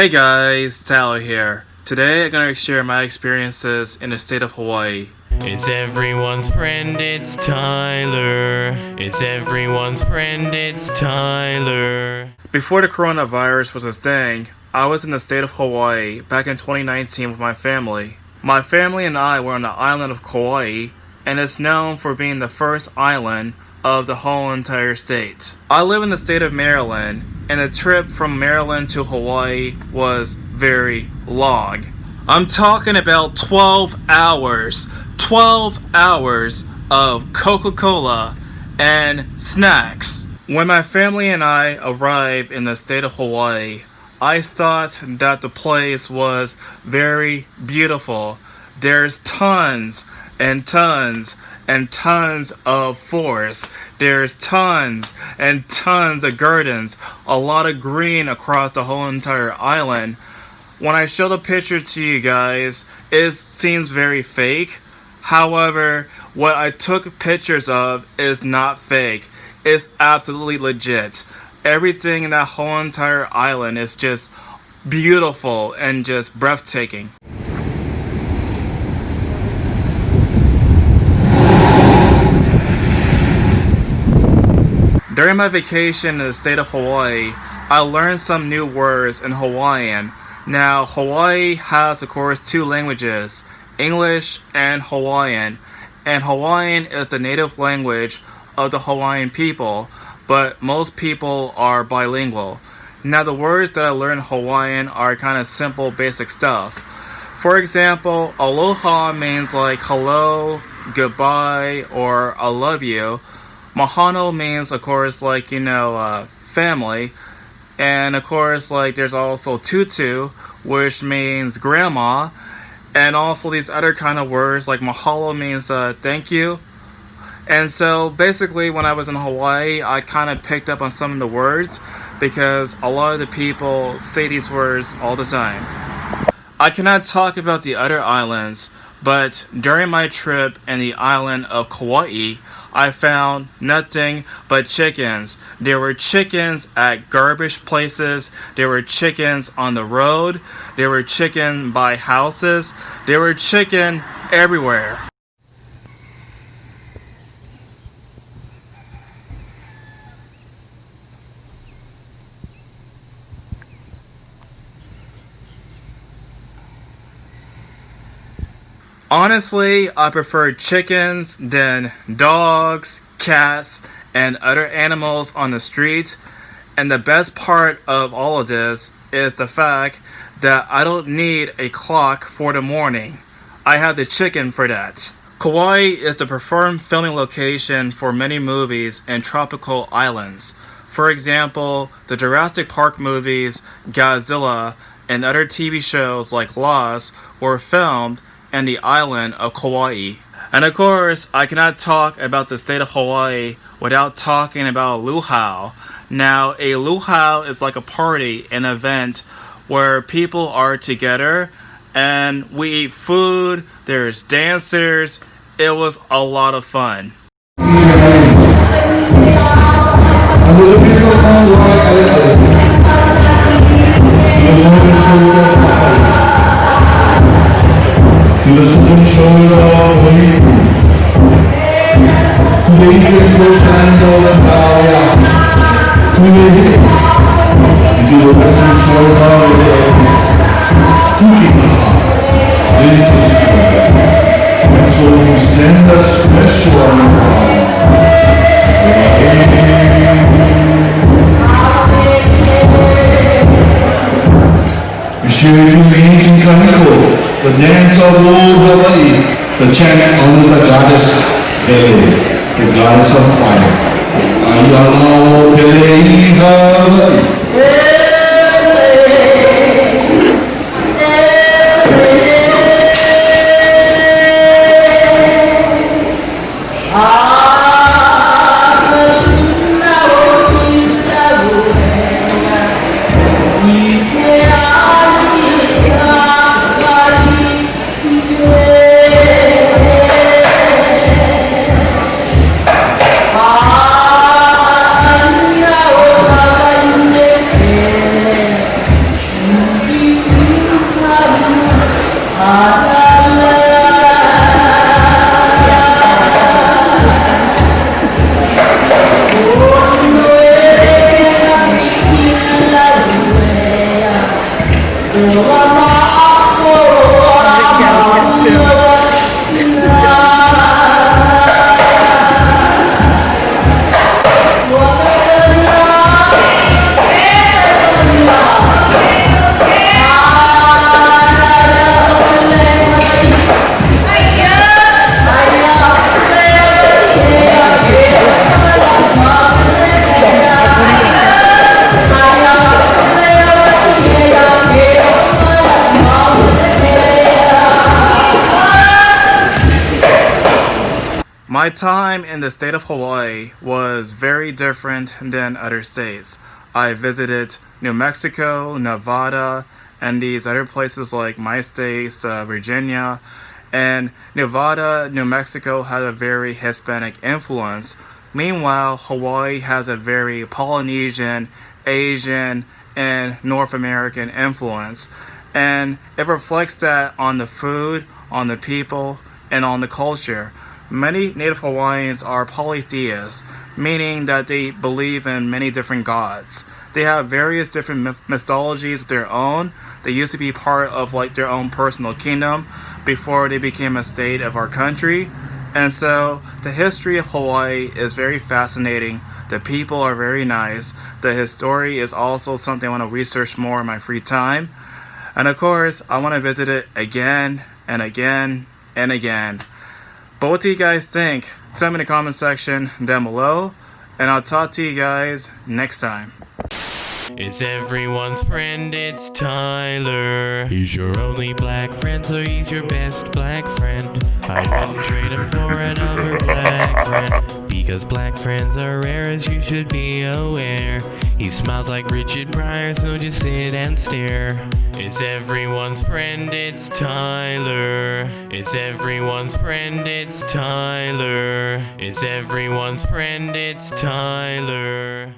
Hey guys, it's Tyler here. Today I'm gonna share my experiences in the state of Hawaii. It's everyone's friend, it's Tyler. It's everyone's friend, it's Tyler. Before the coronavirus was a thing, I was in the state of Hawaii back in 2019 with my family. My family and I were on the island of Kauai, and it's known for being the first island of the whole entire state. I live in the state of Maryland, and the trip from Maryland to Hawaii was very long. I'm talking about 12 hours. 12 hours of Coca Cola and snacks. When my family and I arrived in the state of Hawaii, I thought that the place was very beautiful. There's tons and tons and tons of forests. There's tons and tons of gardens, a lot of green across the whole entire island. When I show the picture to you guys, it seems very fake. However, what I took pictures of is not fake. It's absolutely legit everything in that whole entire island is just beautiful and just breathtaking. During my vacation in the state of Hawaii, I learned some new words in Hawaiian. Now, Hawaii has, of course, two languages, English and Hawaiian, and Hawaiian is the native language of the Hawaiian people but most people are bilingual. Now the words that I learned in Hawaiian are kind of simple basic stuff. For example, aloha means like hello, goodbye, or I love you. Mahalo means of course like, you know, uh, family. And of course like there's also tutu, which means grandma. And also these other kind of words like mahalo means uh, thank you and so basically, when I was in Hawaii, I kind of picked up on some of the words because a lot of the people say these words all the time. I cannot talk about the other islands, but during my trip in the island of Kauai, I found nothing but chickens. There were chickens at garbage places. There were chickens on the road. There were chicken by houses. There were chicken everywhere. Honestly, I prefer chickens than dogs, cats, and other animals on the streets. And the best part of all of this is the fact that I don't need a clock for the morning. I have the chicken for that. Kauai is the preferred filming location for many movies and tropical islands. For example, the Jurassic Park movies, Godzilla, and other TV shows like Lost were filmed and the island of Kauai. And of course, I cannot talk about the state of Hawaii without talking about luau. Now, a luau is like a party, an event where people are together and we eat food, there's dancers. It was a lot of fun. Monsieur Eugene Kaneko the dance of old Hawaii, the chant honors the goddess the goddess of fire. Ayalao Pele Hawaii. My time in the state of Hawaii was very different than other states. I visited New Mexico, Nevada, and these other places like my states, uh, Virginia. And Nevada, New Mexico had a very Hispanic influence. Meanwhile, Hawaii has a very Polynesian, Asian, and North American influence. And it reflects that on the food, on the people, and on the culture. Many Native Hawaiians are polytheists, meaning that they believe in many different gods. They have various different myth- mythologies of their own. They used to be part of like their own personal kingdom before they became a state of our country. And so the history of Hawaii is very fascinating. The people are very nice. The history is also something I want to research more in my free time. And of course, I want to visit it again and again and again. But what do you guys think? Tell me in the comment section down below, and I'll talk to you guys next time. It's everyone's friend, it's Tyler. He's your only black friend, so he's your best black friend. I wouldn't trade him for another black friend. Because black friends are rare, as you should be aware. He smiles like Richard Pryor, so just sit and stare. It's everyone's friend, it's Tyler. It's everyone's friend, it's Tyler. It's everyone's friend, it's Tyler.